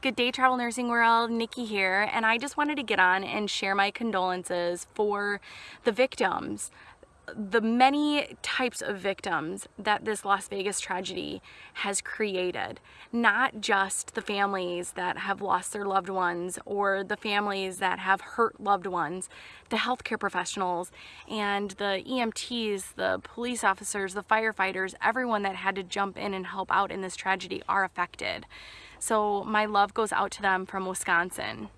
Good day, Travel Nursing World. Nikki here, and I just wanted to get on and share my condolences for the victims the many types of victims that this Las Vegas tragedy has created. Not just the families that have lost their loved ones or the families that have hurt loved ones, the healthcare professionals and the EMTs, the police officers, the firefighters, everyone that had to jump in and help out in this tragedy are affected. So my love goes out to them from Wisconsin.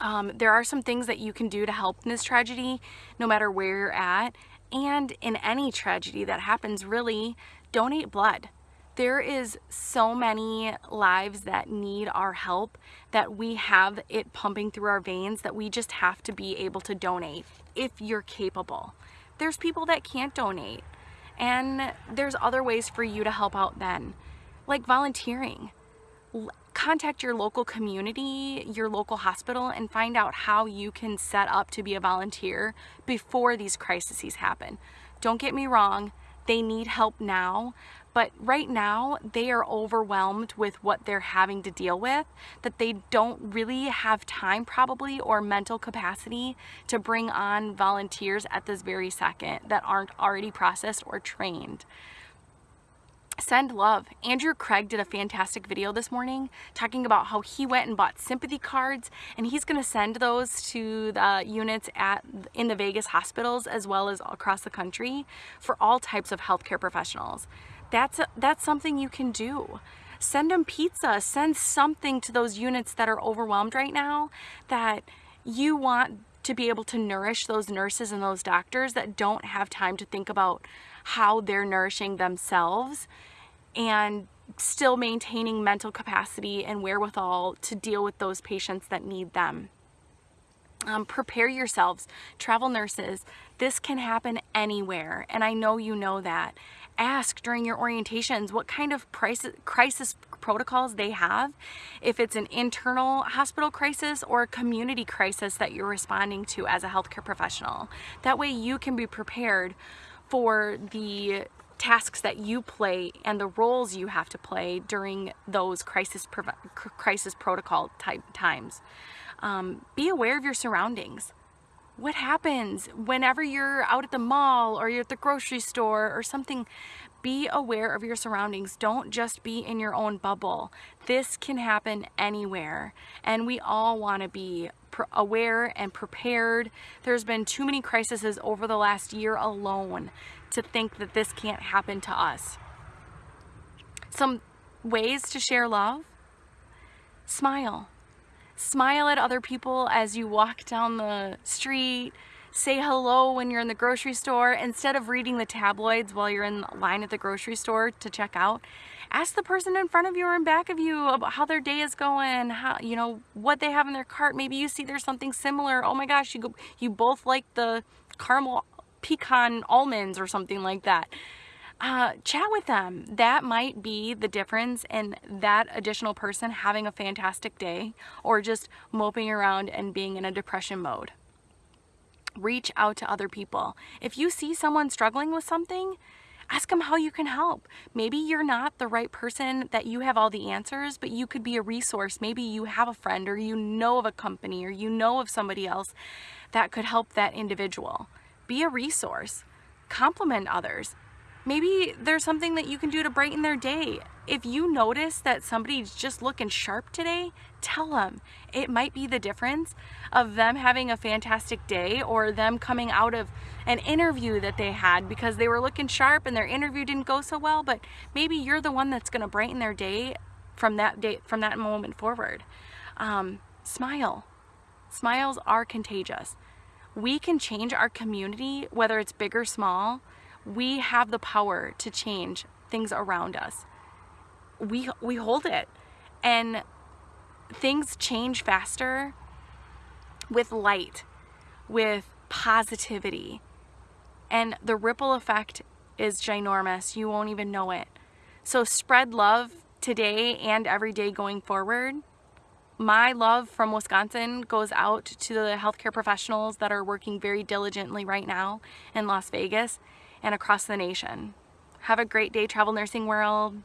Um, there are some things that you can do to help in this tragedy, no matter where you're at. And in any tragedy that happens, really, donate blood. There is so many lives that need our help that we have it pumping through our veins that we just have to be able to donate if you're capable. There's people that can't donate and there's other ways for you to help out then, like volunteering contact your local community, your local hospital, and find out how you can set up to be a volunteer before these crises happen. Don't get me wrong, they need help now, but right now they are overwhelmed with what they're having to deal with, that they don't really have time probably or mental capacity to bring on volunteers at this very second that aren't already processed or trained send love. Andrew Craig did a fantastic video this morning talking about how he went and bought sympathy cards and he's going to send those to the units at in the Vegas hospitals as well as across the country for all types of healthcare professionals. That's a, that's something you can do. Send them pizza, send something to those units that are overwhelmed right now that you want to be able to nourish those nurses and those doctors that don't have time to think about how they're nourishing themselves and still maintaining mental capacity and wherewithal to deal with those patients that need them. Um, prepare yourselves, travel nurses. This can happen anywhere, and I know you know that. Ask during your orientations what kind of crisis, crisis protocols they have, if it's an internal hospital crisis or a community crisis that you're responding to as a healthcare professional. That way you can be prepared for the tasks that you play and the roles you have to play during those crisis crisis protocol type times. Um, be aware of your surroundings. What happens whenever you're out at the mall or you're at the grocery store or something? Be aware of your surroundings. Don't just be in your own bubble. This can happen anywhere and we all want to be aware and prepared. There's been too many crises over the last year alone to think that this can't happen to us. Some ways to share love. Smile. Smile at other people as you walk down the street. Say hello when you're in the grocery store. Instead of reading the tabloids while you're in line at the grocery store to check out, ask the person in front of you or in back of you about how their day is going, how you know what they have in their cart. Maybe you see there's something similar. Oh my gosh, you go, you both like the caramel pecan almonds or something like that. Uh, chat with them. That might be the difference in that additional person having a fantastic day or just moping around and being in a depression mode. Reach out to other people. If you see someone struggling with something, ask them how you can help. Maybe you're not the right person that you have all the answers, but you could be a resource. Maybe you have a friend or you know of a company or you know of somebody else that could help that individual be a resource, compliment others. Maybe there's something that you can do to brighten their day. If you notice that somebody's just looking sharp today, tell them. It might be the difference of them having a fantastic day or them coming out of an interview that they had because they were looking sharp and their interview didn't go so well, but maybe you're the one that's going to brighten their day from that day from that moment forward. Um, smile. Smiles are contagious we can change our community, whether it's big or small. We have the power to change things around us. We, we hold it. And things change faster with light, with positivity. And the ripple effect is ginormous. You won't even know it. So spread love today and every day going forward my love from Wisconsin goes out to the healthcare professionals that are working very diligently right now in Las Vegas and across the nation. Have a great day, Travel Nursing World.